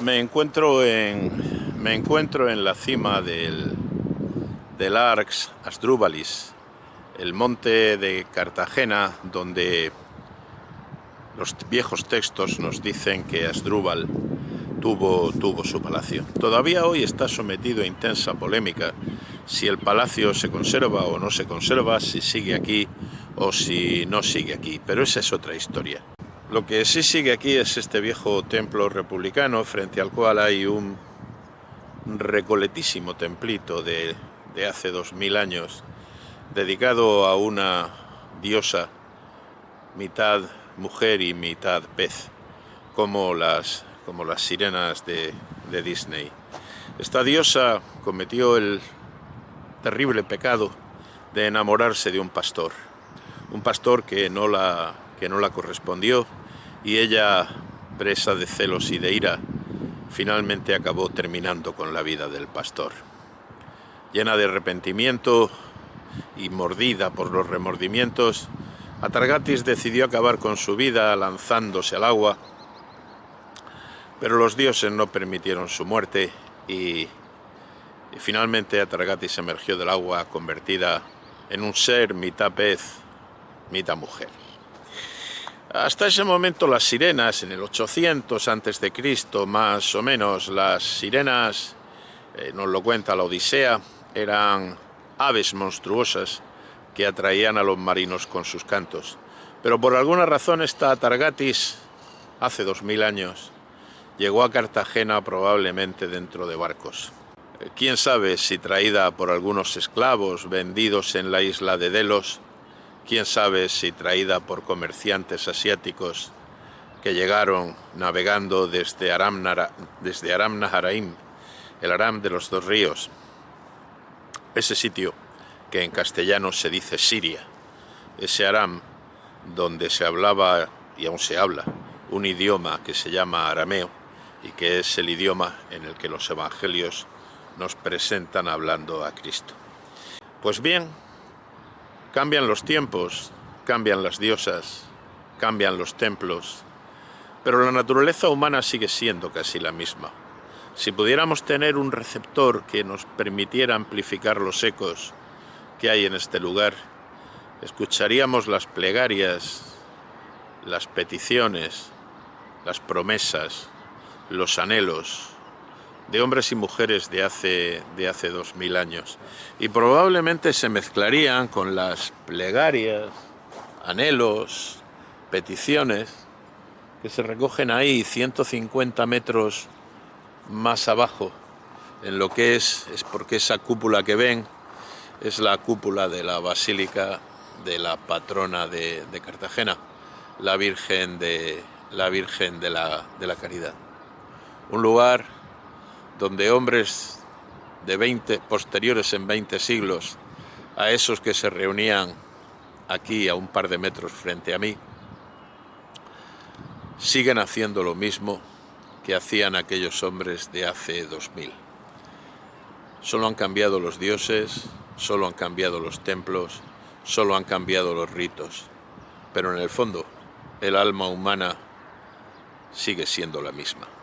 Me encuentro en, me encuentro en la cima del, del Arx Asdrúbalis, el monte de Cartagena, donde los viejos textos nos dicen que Asdrúbal tuvo, tuvo su palacio. Todavía hoy está sometido a intensa polémica si el palacio se conserva o no se conserva, si sigue aquí o si no sigue aquí, pero esa es otra historia. Lo que sí sigue aquí es este viejo templo republicano frente al cual hay un recoletísimo templito de, hace dos mil años dedicado a una diosa mitad mujer y mitad pez como las, como las sirenas de, de Disney. Esta diosa cometió el terrible pecado de enamorarse de un pastor, un pastor que no la que no la correspondió y ella, presa de celos y de ira, finalmente acabó terminando con la vida del pastor. Llena de arrepentimiento y mordida por los remordimientos, Atargatis decidió acabar con su vida lanzándose al agua, pero los dioses no permitieron su muerte y, finalmente Atargatis emergió del agua convertida en un ser mitad pez, mitad mujer. Hasta ese momento las sirenas, en el 800 a.C., más o menos, las sirenas, eh, nos lo cuenta la Odisea, eran aves monstruosas que atraían a los marinos con sus cantos. Pero por alguna razón esta Targatis, hace dos mil años, llegó a Cartagena probablemente dentro de barcos. Eh, quién sabe si traída por algunos esclavos vendidos en la isla de Delos, quién sabe si traída por comerciantes asiáticos que llegaron navegando desde Aram, Aram Naharaim, el Aram de los dos ríos, ese sitio que en castellano se dice Siria, ese Aram donde se hablaba y aún se habla un idioma que se llama arameo y que es el idioma en el que los evangelios nos presentan hablando a Cristo. Pues bien, Cambian los tiempos, cambian las diosas, cambian los templos, pero la naturaleza humana sigue siendo casi la misma. Si pudiéramos tener un receptor que nos permitiera amplificar los ecos que hay en este lugar, escucharíamos las plegarias, las peticiones, las promesas, los anhelos, de hombres y mujeres de hace, de hace dos mil años. Y probablemente se mezclarían con las plegarias, anhelos, peticiones que se recogen ahí 150 metros más abajo, en lo que es, es porque esa cúpula que ven es la cúpula de la Basílica de la patrona de, de Cartagena, la Virgen de la Virgen de la, de la Caridad. Un lugar donde hombres de 20, posteriores en 20 siglos a esos que se reunían aquí a un par de metros frente a mí, siguen haciendo lo mismo que hacían aquellos hombres de hace 2000. Solo han cambiado los dioses, solo han cambiado los templos, solo han cambiado los ritos, pero en el fondo el alma humana sigue siendo la misma.